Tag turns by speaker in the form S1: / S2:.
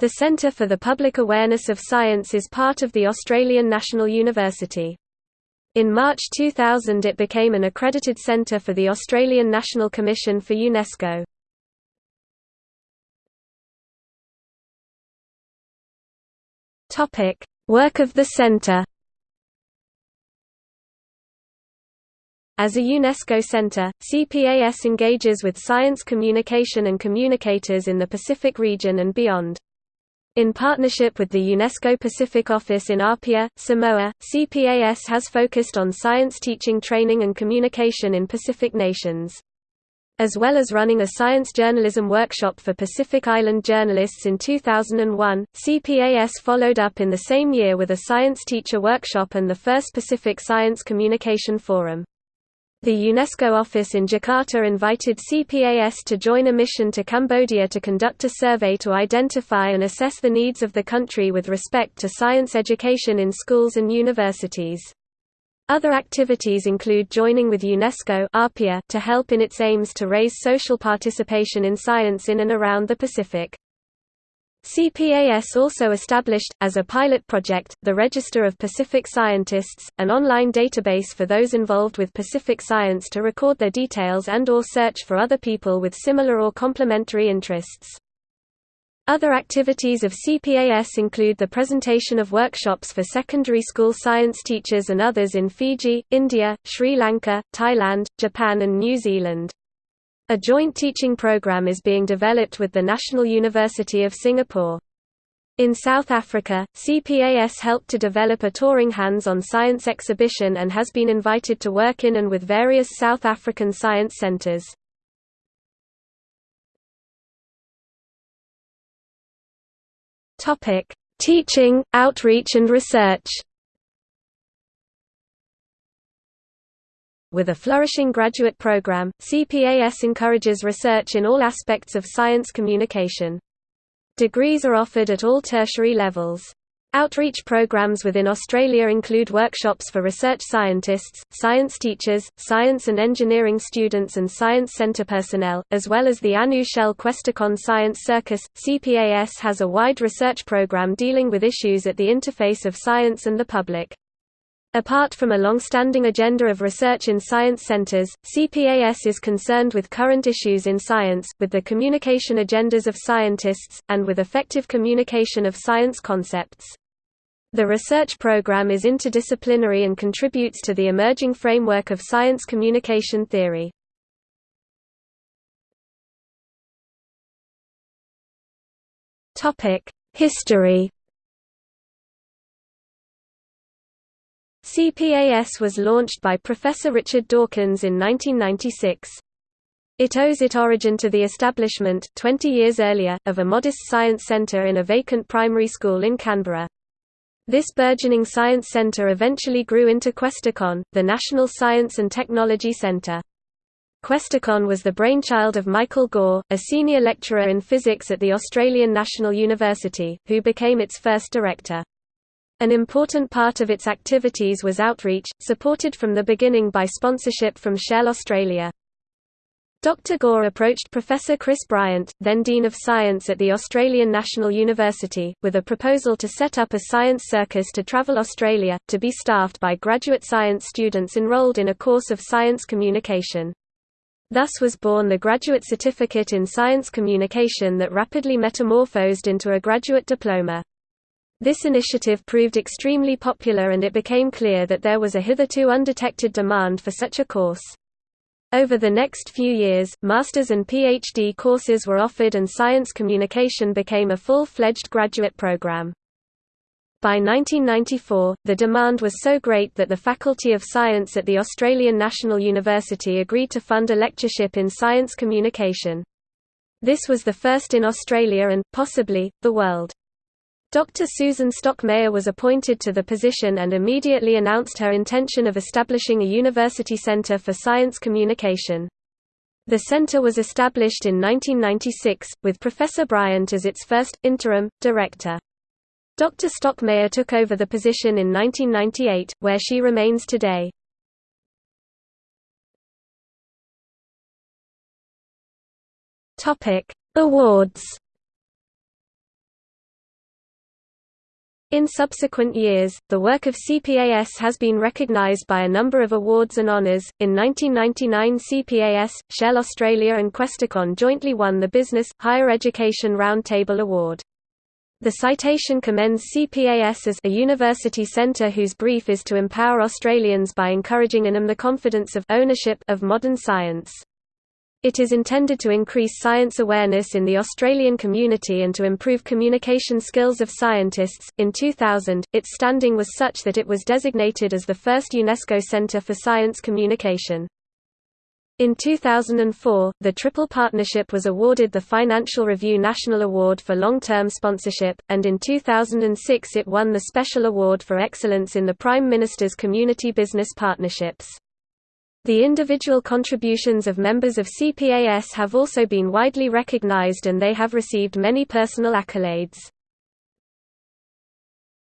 S1: The Centre for the Public Awareness of Science is part of the Australian National University. In March 2000 it became an accredited centre for the Australian National Commission for UNESCO. Work of the centre As a UNESCO center, CPAS engages with science communication and communicators in the Pacific region and beyond. In partnership with the UNESCO Pacific Office in Apia, Samoa, CPAS has focused on science teaching training and communication in Pacific nations. As well as running a science journalism workshop for Pacific Island journalists in 2001, CPAS followed up in the same year with a science teacher workshop and the first Pacific Science Communication Forum. The UNESCO office in Jakarta invited CPAS to join a mission to Cambodia to conduct a survey to identify and assess the needs of the country with respect to science education in schools and universities. Other activities include joining with UNESCO to help in its aims to raise social participation in science in and around the Pacific. CPAS also established, as a pilot project, the Register of Pacific Scientists, an online database for those involved with Pacific science to record their details and or search for other people with similar or complementary interests. Other activities of CPAS include the presentation of workshops for secondary school science teachers and others in Fiji, India, Sri Lanka, Thailand, Japan and New Zealand. A joint teaching program is being developed with the National University of Singapore. In South Africa, CPAS helped to develop a touring hands-on science exhibition and has been invited to work in and with various South African science centers. Teaching, outreach and research With a flourishing graduate program, CPAS encourages research in all aspects of science communication. Degrees are offered at all tertiary levels. Outreach programs within Australia include workshops for research scientists, science teachers, science and engineering students and science centre personnel, as well as the Anu Shell Questacon Science Circus. CPAS has a wide research program dealing with issues at the interface of science and the public. Apart from a long-standing agenda of research in science centers, CPAS is concerned with current issues in science, with the communication agendas of scientists, and with effective communication of science concepts. The research program is interdisciplinary and contributes to the emerging framework of science communication theory. History CPAS was launched by Professor Richard Dawkins in 1996. It owes its origin to the establishment, 20 years earlier, of a modest science centre in a vacant primary school in Canberra. This burgeoning science centre eventually grew into Questacon, the National Science and Technology Centre. Questacon was the brainchild of Michael Gore, a senior lecturer in physics at the Australian National University, who became its first director. An important part of its activities was outreach, supported from the beginning by sponsorship from Shell Australia. Dr. Gore approached Professor Chris Bryant, then Dean of Science at the Australian National University, with a proposal to set up a science circus to travel Australia, to be staffed by graduate science students enrolled in a course of science communication. Thus was born the Graduate Certificate in Science Communication that rapidly metamorphosed into a graduate diploma. This initiative proved extremely popular and it became clear that there was a hitherto undetected demand for such a course. Over the next few years, master's and PhD courses were offered and science communication became a full-fledged graduate program. By 1994, the demand was so great that the Faculty of Science at the Australian National University agreed to fund a lectureship in science communication. This was the first in Australia and, possibly, the world. Dr. Susan Stocklmayer was appointed to the position and immediately announced her intention of establishing a university center for science communication. The center was established in 1996, with Professor Bryant as its first, interim, director. Dr. Stocklmayer took over the position in 1998, where she remains today. Awards In subsequent years, the work of CPAS has been recognized by a number of awards and honors. In 1999, CPAS, Shell Australia, and Questacon jointly won the Business Higher Education Roundtable Award. The citation commends CPAS as a university centre whose brief is to empower Australians by encouraging in them the confidence of ownership of modern science. It is intended to increase science awareness in the Australian community and to improve communication skills of scientists. In 2000, its standing was such that it was designated as the first UNESCO Centre for Science Communication. In 2004, the Triple Partnership was awarded the Financial Review National Award for Long-Term Sponsorship, and in 2006 it won the Special Award for Excellence in the Prime Minister's Community Business Partnerships. The individual contributions of members of CPAS have also been widely recognized and they have received many personal accolades.